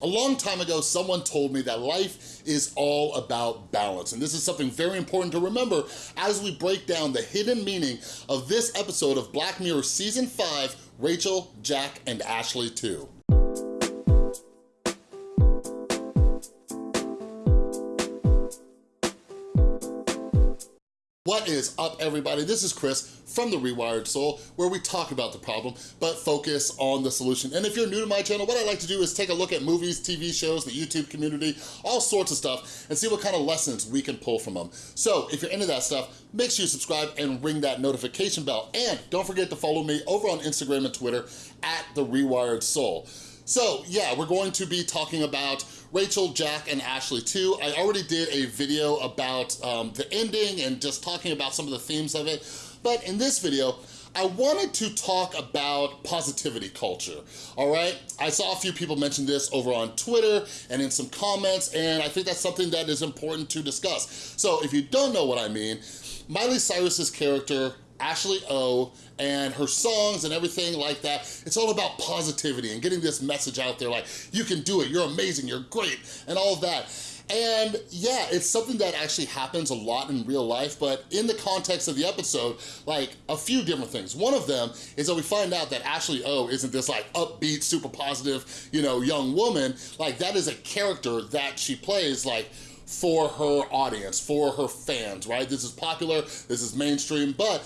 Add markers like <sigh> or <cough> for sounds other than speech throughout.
A long time ago, someone told me that life is all about balance, and this is something very important to remember as we break down the hidden meaning of this episode of Black Mirror Season 5, Rachel, Jack, and Ashley Too. What is up, everybody? This is Chris from The Rewired Soul, where we talk about the problem, but focus on the solution. And if you're new to my channel, what I like to do is take a look at movies, TV shows, the YouTube community, all sorts of stuff, and see what kind of lessons we can pull from them. So if you're into that stuff, make sure you subscribe and ring that notification bell. And don't forget to follow me over on Instagram and Twitter at The Rewired Soul. So yeah, we're going to be talking about Rachel, Jack, and Ashley too. I already did a video about um, the ending and just talking about some of the themes of it. But in this video, I wanted to talk about positivity culture, all right? I saw a few people mention this over on Twitter and in some comments, and I think that's something that is important to discuss. So if you don't know what I mean, Miley Cyrus's character Ashley O and her songs and everything like that. It's all about positivity and getting this message out there like, you can do it, you're amazing, you're great, and all of that. And yeah, it's something that actually happens a lot in real life, but in the context of the episode, like a few different things. One of them is that we find out that Ashley O isn't this like upbeat, super positive, you know, young woman. Like that is a character that she plays like for her audience, for her fans, right? This is popular, this is mainstream, but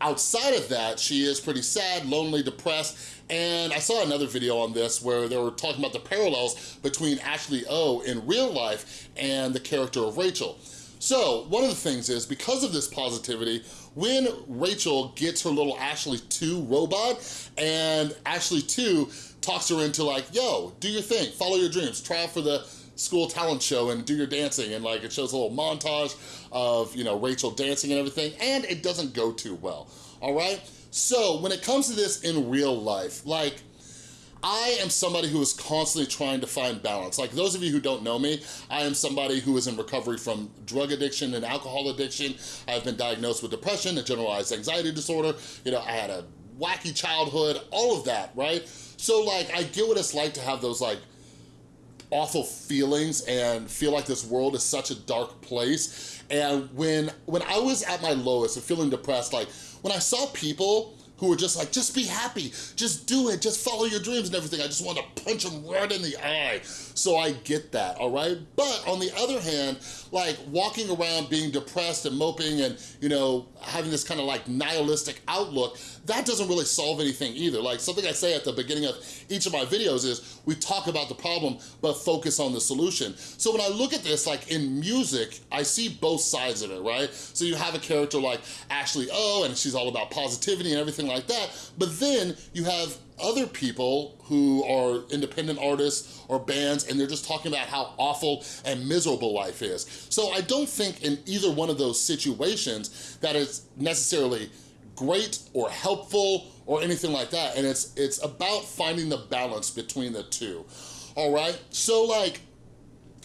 outside of that, she is pretty sad, lonely, depressed, and I saw another video on this where they were talking about the parallels between Ashley O in real life and the character of Rachel. So one of the things is because of this positivity, when Rachel gets her little Ashley Too robot and Ashley Too talks her into like, yo, do your thing, follow your dreams, try out for the school talent show and do your dancing and like it shows a little montage of, you know, Rachel dancing and everything and it doesn't go too well, all right? So when it comes to this in real life, like I am somebody who is constantly trying to find balance. Like those of you who don't know me, I am somebody who is in recovery from drug addiction and alcohol addiction. I've been diagnosed with depression, a generalized anxiety disorder. You know, I had a wacky childhood, all of that, right? So like, I get what it's like to have those like awful feelings and feel like this world is such a dark place. And when, when I was at my lowest and feeling depressed, like when I saw people who were just like, just be happy, just do it, just follow your dreams and everything. I just want to punch them right in the eye. So I get that, all right? But on the other hand, like walking around being depressed and moping and, you know, having this kind of like nihilistic outlook, that doesn't really solve anything either. Like something I say at the beginning of each of my videos is we talk about the problem, but focus on the solution. So when I look at this, like in music, I see both sides of it, right? So you have a character like Ashley O and she's all about positivity and everything like that. But then you have other people who are independent artists or bands and they're just talking about how awful and miserable life is. So I don't think in either one of those situations that is necessarily great or helpful or anything like that. And it's, it's about finding the balance between the two, all right? So like,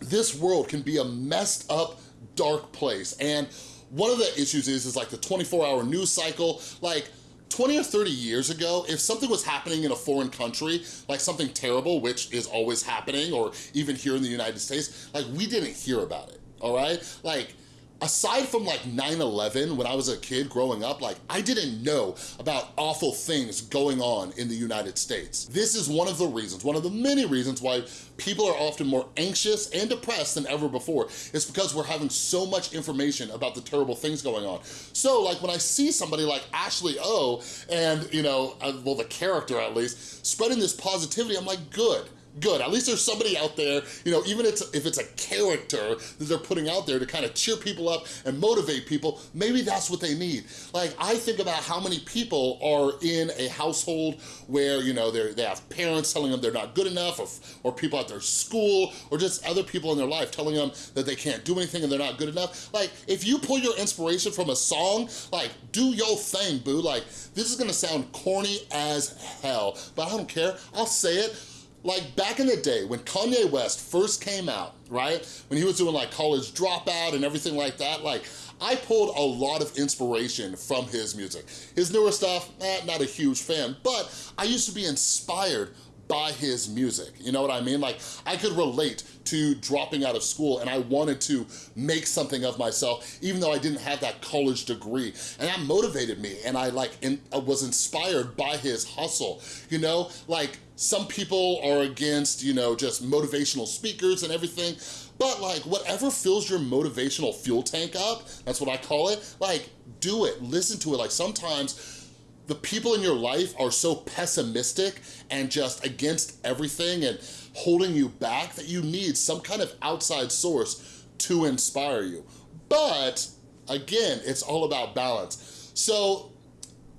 this world can be a messed up, dark place. And one of the issues is, is like the 24 hour news cycle. Like 20 or 30 years ago, if something was happening in a foreign country, like something terrible, which is always happening, or even here in the United States, like we didn't hear about it, all right? Like aside from like 9-11 when I was a kid growing up, like I didn't know about awful things going on in the United States. This is one of the reasons, one of the many reasons why people are often more anxious and depressed than ever before. It's because we're having so much information about the terrible things going on. So like when I see somebody like Ashley O and, you know, uh, well the character at least, spreading this positivity, I'm like, good good. At least there's somebody out there, you know, even if it's a character that they're putting out there to kind of cheer people up and motivate people, maybe that's what they need. Like, I think about how many people are in a household where, you know, they have parents telling them they're not good enough or, or people at their school or just other people in their life telling them that they can't do anything and they're not good enough. Like, if you pull your inspiration from a song, like, do your thing, boo. Like, this is gonna sound corny as hell, but I don't care. I'll say it like back in the day when Kanye West first came out, right? When he was doing like college dropout and everything like that, like I pulled a lot of inspiration from his music. His newer stuff, eh, not a huge fan, but I used to be inspired by his music. You know what I mean? Like, I could relate to dropping out of school and I wanted to make something of myself, even though I didn't have that college degree. And that motivated me and I like in, I was inspired by his hustle, you know? Like, some people are against, you know, just motivational speakers and everything, but like whatever fills your motivational fuel tank up, that's what I call it, like do it, listen to it. Like sometimes the people in your life are so pessimistic and just against everything and holding you back that you need some kind of outside source to inspire you. But again, it's all about balance. So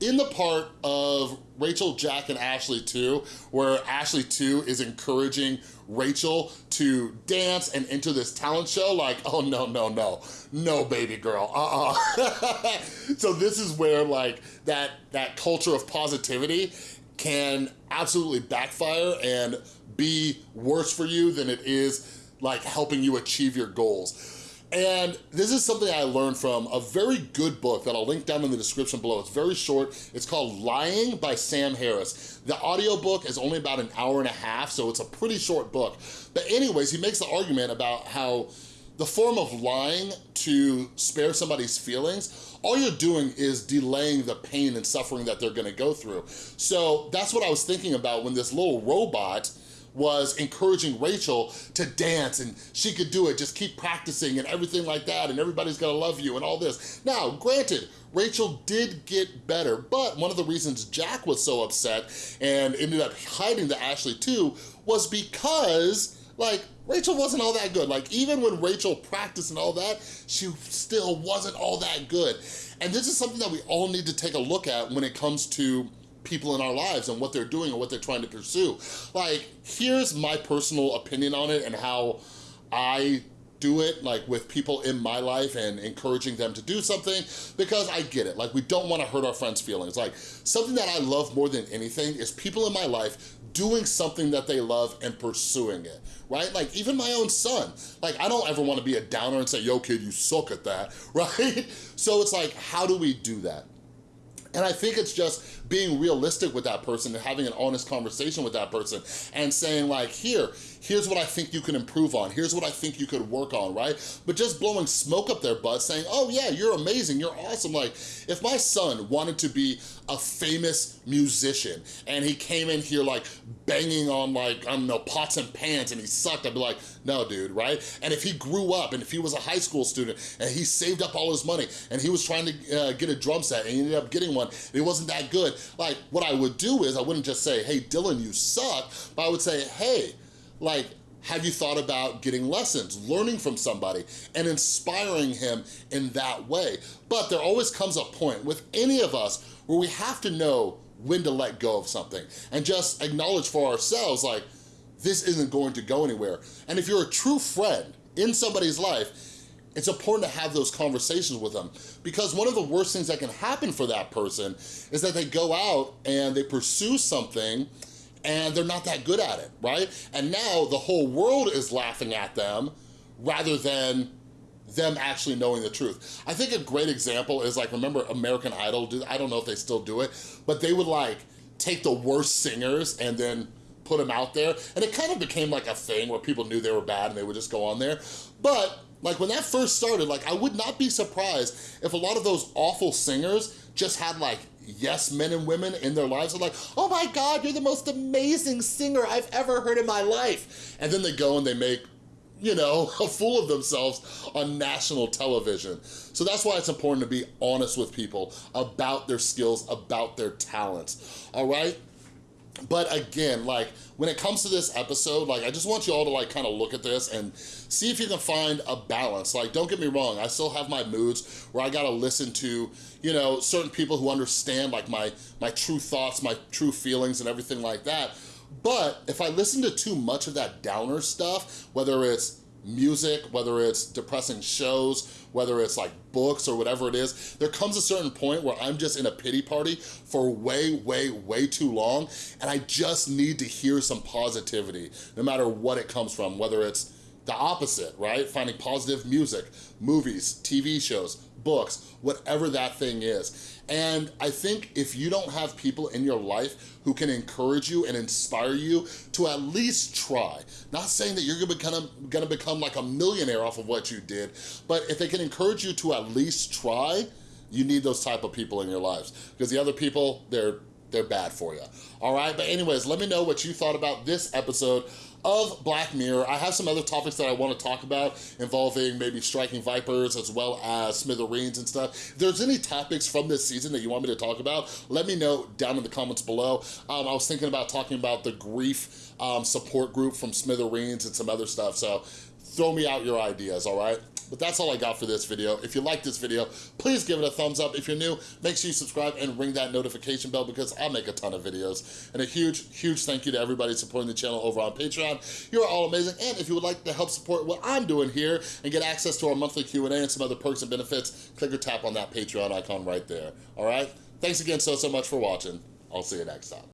in the part of Rachel, Jack, and Ashley Too, where Ashley Too is encouraging Rachel to dance and enter this talent show, like, oh no, no, no, no baby girl, uh-uh. <laughs> so this is where like that, that culture of positivity can absolutely backfire and be worse for you than it is like helping you achieve your goals. And this is something I learned from a very good book that I'll link down in the description below. It's very short. It's called Lying by Sam Harris. The audiobook is only about an hour and a half, so it's a pretty short book. But anyways, he makes the argument about how the form of lying to spare somebody's feelings, all you're doing is delaying the pain and suffering that they're gonna go through. So that's what I was thinking about when this little robot was encouraging Rachel to dance and she could do it, just keep practicing and everything like that and everybody's gonna love you and all this. Now, granted, Rachel did get better, but one of the reasons Jack was so upset and ended up hiding the Ashley too was because like, Rachel wasn't all that good. Like, even when Rachel practiced and all that, she still wasn't all that good. And this is something that we all need to take a look at when it comes to people in our lives and what they're doing and what they're trying to pursue. Like, here's my personal opinion on it and how I do it like with people in my life and encouraging them to do something because I get it. Like we don't wanna hurt our friends' feelings. Like something that I love more than anything is people in my life doing something that they love and pursuing it, right? Like even my own son, like I don't ever wanna be a downer and say, yo kid, you suck at that, <laughs> right? So it's like, how do we do that? And I think it's just being realistic with that person and having an honest conversation with that person and saying like, here, here's what I think you can improve on, here's what I think you could work on, right? But just blowing smoke up their butt saying, oh yeah, you're amazing, you're awesome. Like, if my son wanted to be a famous musician and he came in here like banging on like, I don't know, pots and pans and he sucked, I'd be like, no dude, right? And if he grew up and if he was a high school student and he saved up all his money and he was trying to uh, get a drum set and he ended up getting one and it wasn't that good, like what I would do is I wouldn't just say, hey Dylan, you suck, but I would say, hey, like, have you thought about getting lessons, learning from somebody, and inspiring him in that way? But there always comes a point with any of us where we have to know when to let go of something and just acknowledge for ourselves, like, this isn't going to go anywhere. And if you're a true friend in somebody's life, it's important to have those conversations with them because one of the worst things that can happen for that person is that they go out and they pursue something and they're not that good at it, right? And now the whole world is laughing at them rather than them actually knowing the truth. I think a great example is like, remember American Idol? I don't know if they still do it, but they would like take the worst singers and then put them out there. And it kind of became like a thing where people knew they were bad and they would just go on there. But like when that first started, like I would not be surprised if a lot of those awful singers just had like yes men and women in their lives are like, oh my God, you're the most amazing singer I've ever heard in my life. And then they go and they make you know, <laughs> a fool of themselves on national television. So that's why it's important to be honest with people about their skills, about their talents, all right? But again, like when it comes to this episode, like I just want you all to like kind of look at this and see if you can find a balance. Like don't get me wrong, I still have my moods where I gotta listen to, you know, certain people who understand like my, my true thoughts, my true feelings and everything like that. But if I listen to too much of that downer stuff, whether it's music, whether it's depressing shows, whether it's like books or whatever it is, there comes a certain point where I'm just in a pity party for way, way, way too long, and I just need to hear some positivity, no matter what it comes from, whether it's the opposite, right? Finding positive music, movies, TV shows, books, whatever that thing is. And I think if you don't have people in your life who can encourage you and inspire you to at least try, not saying that you're gonna become, gonna become like a millionaire off of what you did, but if they can encourage you to at least try, you need those type of people in your lives. Because the other people, they're they're bad for you. All right, but anyways, let me know what you thought about this episode of Black Mirror. I have some other topics that I want to talk about involving maybe striking vipers as well as smithereens and stuff. If there's any topics from this season that you want me to talk about, let me know down in the comments below. Um, I was thinking about talking about the grief um, support group from smithereens and some other stuff, so throw me out your ideas, all right? But that's all I got for this video. If you like this video, please give it a thumbs up. If you're new, make sure you subscribe and ring that notification bell because I make a ton of videos. And a huge, huge thank you to everybody supporting the channel over on Patreon. You are all amazing. And if you would like to help support what I'm doing here and get access to our monthly Q&A and some other perks and benefits, click or tap on that Patreon icon right there. All right? Thanks again so, so much for watching. I'll see you next time.